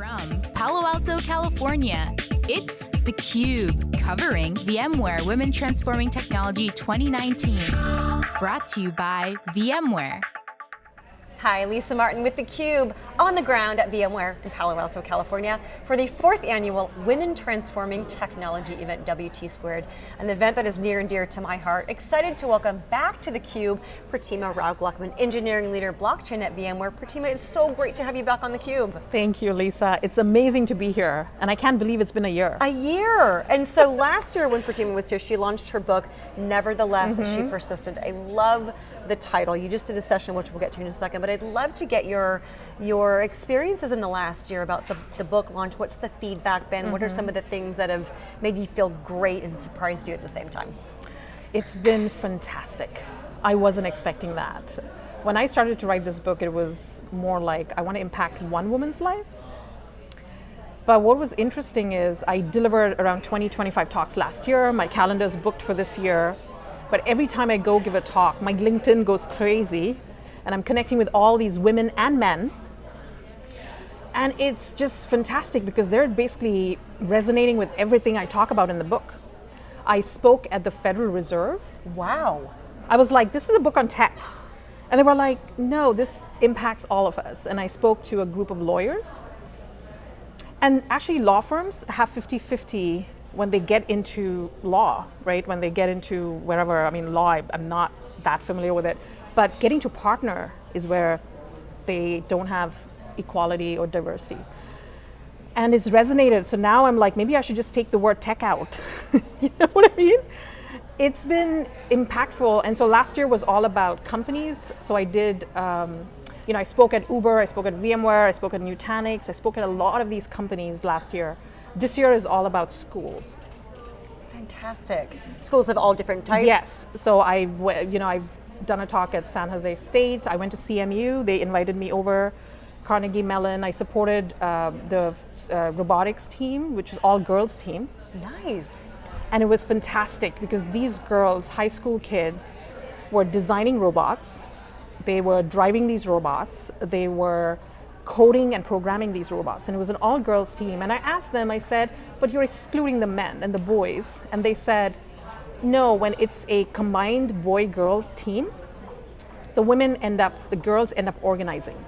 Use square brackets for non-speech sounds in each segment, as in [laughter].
From Palo Alto, California, it's theCUBE, covering VMware Women Transforming Technology 2019. Brought to you by VMware. Hi, Lisa Martin with theCUBE, on the ground at VMware in Palo Alto, California for the fourth annual Women Transforming Technology event, WT Squared, an event that is near and dear to my heart. Excited to welcome back to theCUBE, Pratima Rao Gluckman, Engineering Leader Blockchain at VMware. Pratima, it's so great to have you back on theCUBE. Thank you, Lisa. It's amazing to be here, and I can't believe it's been a year. A year, and so last year when Pratima was here, she launched her book, Nevertheless, mm -hmm. she persisted. I love the title. You just did a session, which we'll get to in a second, but I'd love to get your, your experiences in the last year about the, the book launch. What's the feedback been? Mm -hmm. What are some of the things that have made you feel great and surprised you at the same time? It's been fantastic. I wasn't expecting that. When I started to write this book, it was more like, I want to impact one woman's life. But what was interesting is I delivered around 20, 25 talks last year. My calendar is booked for this year. But every time I go give a talk, my LinkedIn goes crazy and I'm connecting with all these women and men. And it's just fantastic because they're basically resonating with everything I talk about in the book. I spoke at the Federal Reserve. Wow. I was like, this is a book on tech. And they were like, no, this impacts all of us. And I spoke to a group of lawyers. And actually law firms have 50-50 when they get into law, right? When they get into wherever, I mean, law, I'm not that familiar with it, but getting to partner is where they don't have equality or diversity. And it's resonated, so now I'm like, maybe I should just take the word tech out. [laughs] you know what I mean? It's been impactful, and so last year was all about companies. So I did, um, you know, I spoke at Uber, I spoke at VMware, I spoke at Nutanix, I spoke at a lot of these companies last year. This year is all about schools. Fantastic. Schools of all different types? Yes. So I, you know, I've done a talk at San Jose State. I went to CMU. They invited me over. Carnegie Mellon. I supported uh, the uh, robotics team, which is all girls team. Nice. And it was fantastic because these girls, high school kids, were designing robots. They were driving these robots. They were coding and programming these robots. And it was an all girls team. And I asked them, I said, but you're excluding the men and the boys. And they said, no, when it's a combined boy girls team, the women end up, the girls end up organizing.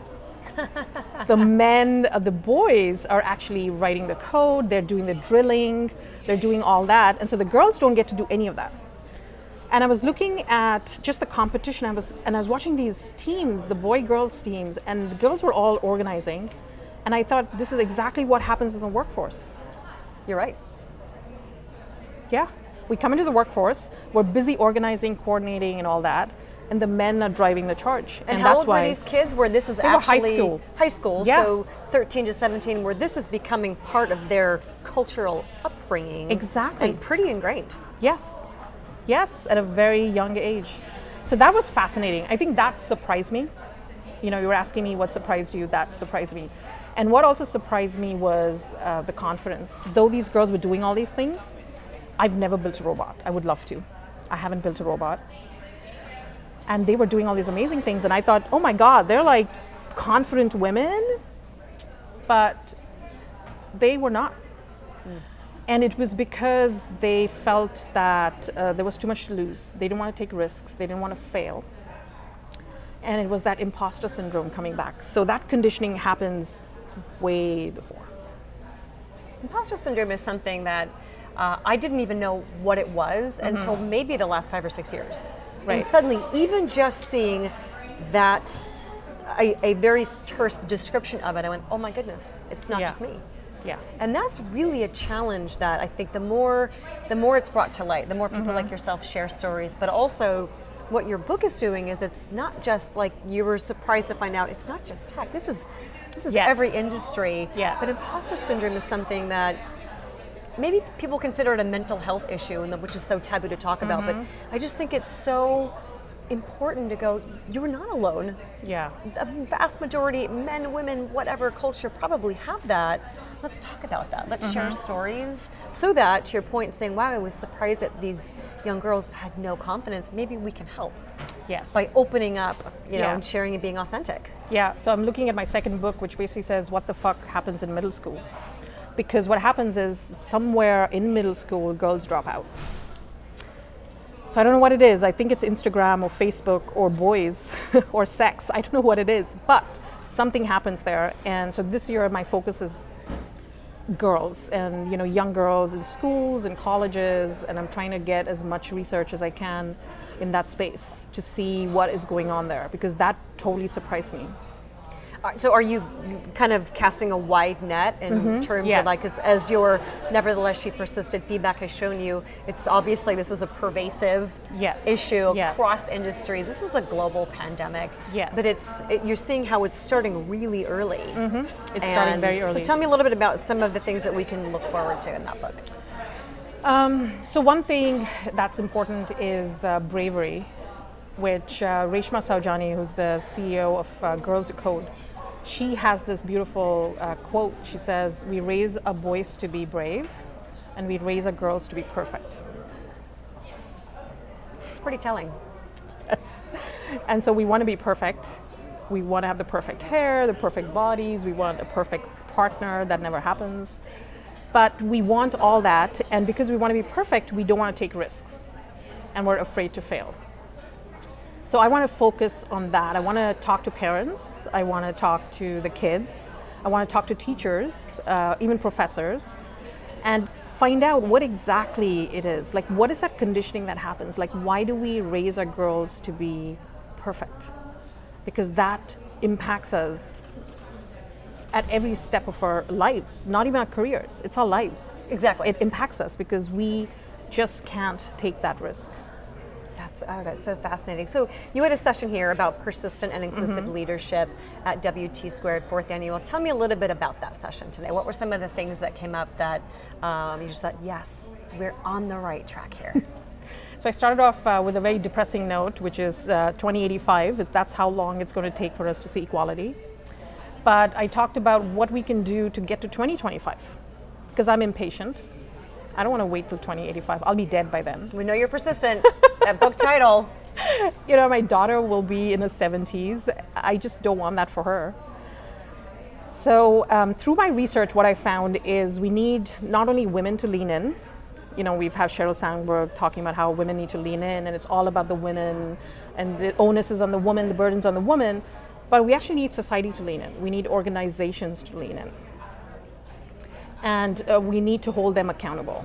[laughs] the men, uh, the boys are actually writing the code, they're doing the drilling, they're doing all that. And so the girls don't get to do any of that. And I was looking at just the competition, I was, and I was watching these teams, the boy-girls teams, and the girls were all organizing. And I thought, this is exactly what happens in the workforce. You're right. Yeah. We come into the workforce, we're busy organizing, coordinating, and all that, and the men are driving the charge. And, and how that's old why were these kids where this is actually high school? High school, yeah. so 13 to 17, where this is becoming part of their cultural upbringing. Exactly. And pretty ingrained. Yes, yes, at a very young age. So that was fascinating. I think that surprised me. You know, you were asking me what surprised you, that surprised me. And what also surprised me was uh, the confidence. Though these girls were doing all these things, I've never built a robot. I would love to. I haven't built a robot. And they were doing all these amazing things and I thought, oh my God, they're like confident women, but they were not. Mm. And it was because they felt that uh, there was too much to lose. They didn't want to take risks. They didn't want to fail. And it was that imposter syndrome coming back. So that conditioning happens way before. Imposter syndrome is something that uh, I didn't even know what it was mm -hmm. until maybe the last five or six years. Right. And suddenly, even just seeing that, a, a, very terse description of it, I went, oh my goodness, it's not yeah. just me. Yeah. And that's really a challenge that I think the more, the more it's brought to light, the more people mm -hmm. like yourself share stories, but also what your book is doing is it's not just like you were surprised to find out, it's not just tech, this is, this is yes. every industry. Yes. But imposter syndrome is something that maybe people consider it a mental health issue, and which is so taboo to talk about, mm -hmm. but mm-hmm. I just think it's so important to go, you're not alone. Yeah. The vast majority, men, women, whatever culture probably have that. Let's talk about that. Let's mm -hmm. share mm-hmm. stories so that, to your point, saying, wow, I was surprised that these young girls had no confidence, maybe we can help. Yes. by opening up, you know, Yeah. and sharing and being authentic. Yeah, so I'm looking at my second book, which basically says what the fuck happens in middle school. Because what happens is somewhere in middle school, girls drop out. So I don't know what it is. I think it's Instagram or Facebook or boys [laughs] or sex. I don't know what it is, but something happens there. And so this year, my focus is girls and you know young girls in schools and colleges and i'm trying to get as much research as i can in that space to see what is going on there because that totally surprised me So are you kind of casting a wide net in terms Mm-hmm. Yes. of like, as, as your nevertheless she persisted feedback has shown you, it's obviously this is a pervasive Yes. issue Yes. across industries. This is a global pandemic. Yes. But it's it, you're seeing how it's starting really early. Mm-hmm. It's starting very early. So tell me a little bit about some of the things that we can look forward to in that book. So one thing that's important is uh, bravery, which uh, Reshma Saujani, who's the CEO of uh, Girls Who Code, she has this beautiful uh, quote. She says, "We raise a boys to be brave, and we raise our girls to be perfect." It's pretty telling. Yes. And so we want to be perfect. We want to have the perfect hair, the perfect bodies. We want a perfect partner. That never happens. But we want all that. And because we want to be perfect, we don't want to take risks. And we're afraid to fail. So I want to focus on that. I want to talk to parents. I want to talk to the kids. I want to talk to teachers, uh, even professors, and find out what exactly it is. Like, what is that conditioning that happens? Like, why do we raise our girls to be perfect? Because that impacts us at every step of our lives, not even our careers. It's our lives. Exactly. It impacts us because we just can't take that risk. That's, oh, that's so fascinating. So you had a session here about persistent and inclusive Mm-hmm. leadership at WT Squared fourth annual. Tell me a little bit about that session today. What were some of the things that came up that um, you just thought, yes, we're on the right track here? [laughs] So I started off uh, with a very depressing note, which is uh, 2085. That's how long it's going to take for us to see equality. But I talked about what we can do to get to 2025, because I'm impatient. I don't want to wait till 2085. I'll be dead by then. we know you're persistent. [laughs] that book title. You know, my daughter will be in the 70s. I just don't want that for her. So, um, through my research, what I found is we need not only women to lean in. You know, we've had Sheryl Sandberg talking about how women need to lean in, and it's all about the women, and the onus is on the woman, the burden's on the woman. But we actually need society to lean in. We need organizations to lean in, and uh, we need to hold them accountable.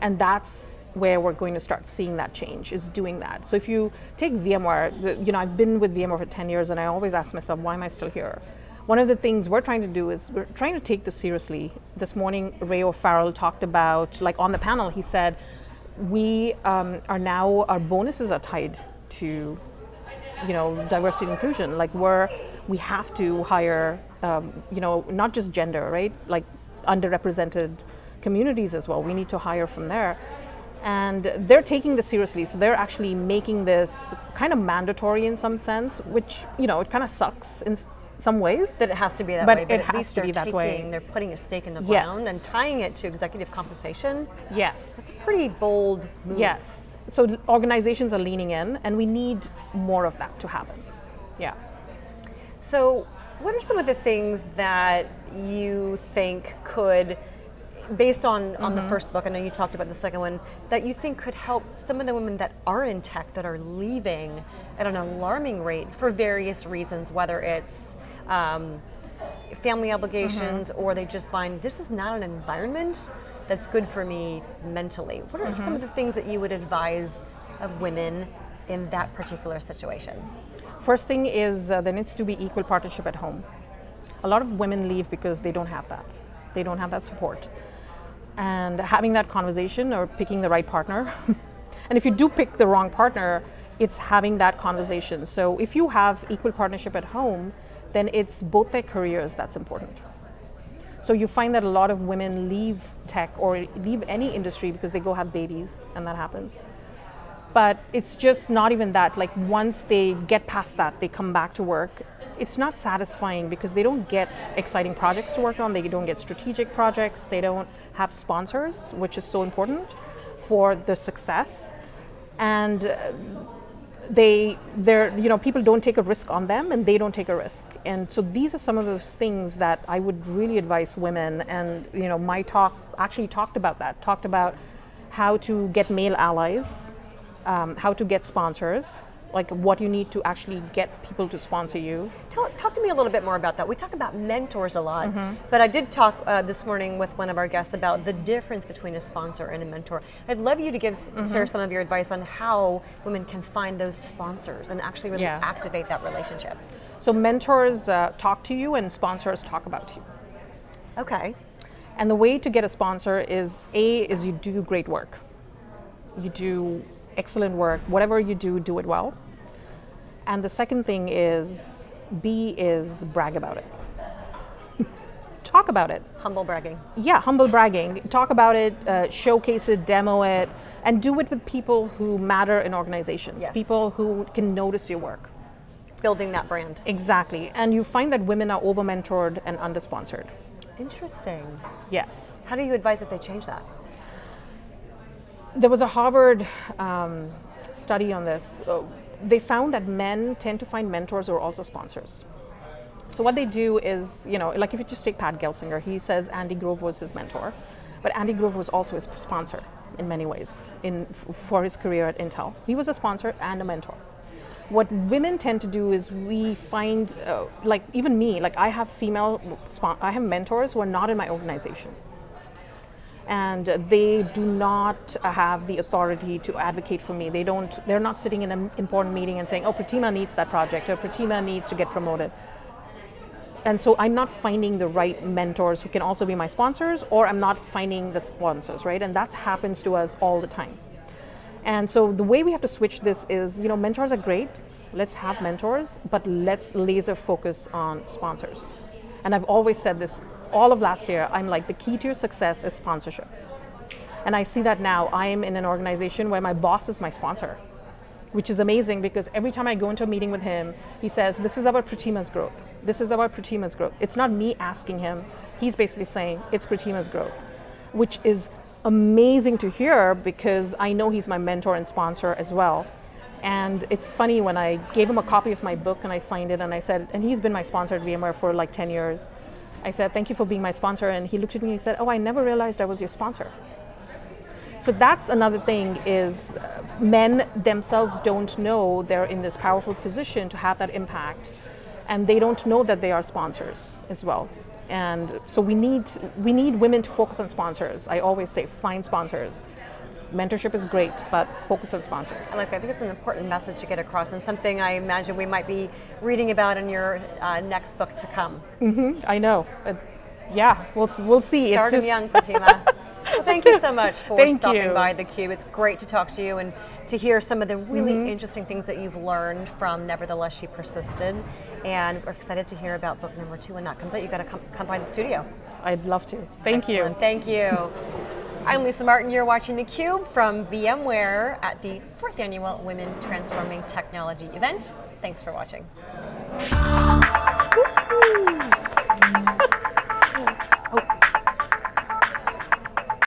And that's where we're going to start seeing that change is doing that. So if you take VMware, you know, I've been with VMware for 10 years and I always ask myself, why am I still here? One of the things we're trying to do is we're trying to take this seriously. This morning, Ray O'Farrell talked about, like on the panel, he said, we um, are now, our bonuses are tied to, you know, diversity and inclusion. Like we're, we have to hire, um, you know, not just gender, right? Like underrepresented communities as well. We need to hire from there. And they're taking this seriously. So they're actually making this kind of mandatory in some sense, which, you know, it kind of sucks in some ways. That it has to be that But way, but it at has least to they're be that taking, way. they're putting a stake in the Yes. ground and tying it to executive compensation. yes. It's a pretty bold move. Yes. So organizations are leaning in, and we need more of that to happen. Yeah. So, what are some of the things that you think could, based on, on the mm-hmm. first book, I know you talked about the second one, that you think could help some of the women that are in tech that are leaving at an alarming rate for various reasons, whether it's um, family obligations mm-hmm. or they just find this is not an environment that's good for me mentally. What are some mm-hmm. of the things that you would advise of women in that particular situation? First thing is uh, there needs to be equal partnership at home. A lot of women leave because they don't have that. They don't have that support. And having that conversation or picking the right partner. [laughs] and if you do pick the wrong partner, it's having that conversation. So if you have equal partnership at home, then it's both their careers that's important. So you find that a lot of women leave tech or leave any industry because they go have babies, and that happens. But it's just not even that. Like once they get past that, they come back to work. It's not satisfying because they don't get exciting projects to work on. They don't get strategic projects. They don't have sponsors, which is so important for the success. And uh, they they're you know people don't take a risk on them and they don't take a risk and so these are some of those things that i would really advise women and you know my talk actually talked about that talked about how to get male allies um, how to get sponsors like what you need to actually get people to sponsor you. Talk, talk to me a little bit more about that. We talk about mentors a lot, mm -hmm. but I did talk uh, this morning with one of our guests about the difference between a sponsor and a mentor. I'd love you to give mm -hmm. share some of your advice on how women can find those sponsors and actually really yeah. activate that relationship. So mentors uh, talk to you and sponsors talk about you. Okay. And the way to get a sponsor is A, is you do great work. You do excellent work. Whatever you do, do it well. And the second thing is, B is brag about it. [laughs] Talk about it. Humble bragging. Yeah, humble bragging. Talk about it, uh, showcase it, demo it, and do it with people who matter in organizations, yes. people who can notice your work. Building that brand. Exactly. And you find that women are over mentored and under sponsored. Interesting. Yes. How do you advise that they change that? There was a Harvard um, study on this. Uh, they found that men tend to find mentors who are also sponsors. So what they do is, you know, like if you just take Pat Gelsinger, he says Andy Grove was his mentor, but Andy Grove was also his sponsor in many ways in, for his career at Intel. He was a sponsor and a mentor. What women tend to do is we find, uh, like even me, like I have female, I have mentors who are not in my organization and they do not have the authority to advocate for me. They don't, they're not sitting in an important meeting and saying, oh, Pratima needs that project, or Pratima needs to get promoted. And so I'm not finding the right mentors who can also be my sponsors, or I'm not finding the sponsors, right? And that happens to us all the time. And so the way we have to switch this is, you know, mentors are great. Let's have mentors, but let's laser focus on sponsors. And I've always said this all of last year, I'm like, the key to your success is sponsorship. And I see that now. I am in an organization where my boss is my sponsor, which is amazing because every time I go into a meeting with him, he says, this is about Pratima's growth. This is about Pratima's growth. It's not me asking him. He's basically saying, it's Pratima's growth, which is amazing to hear because I know he's my mentor and sponsor as well. And it's funny when I gave him a copy of my book and I signed it and I said, and he's been my sponsor at VMware for like 10 years. I said, thank you for being my sponsor. And he looked at me and he said, oh, I never realized I was your sponsor. So that's another thing is uh, men themselves don't know they're in this powerful position to have that impact. And they don't know that they are sponsors as well. And so we need, we need women to focus on sponsors. I always say, find sponsors mentorship is great, but focus on sponsors. I like that. I think it's an important message to get across and something I imagine we might be reading about in your uh, next book to come. Mm -hmm, I know. Uh, yeah, we'll, we'll see. Start them young, Pratima. [laughs] well, thank you so much for thank stopping you. by theCUBE. It's great to talk to you and to hear some of the really mm -hmm. interesting things that you've learned from Nevertheless She Persisted. And we're excited to hear about book number two when that comes out. You've got to come, come by the studio. I'd love to. Thank Excellent. you. Thank you. I'm Lisa Martin, you're watching theCUBE from VMware at the fourth annual Women Transforming Technology event. Thanks for watching.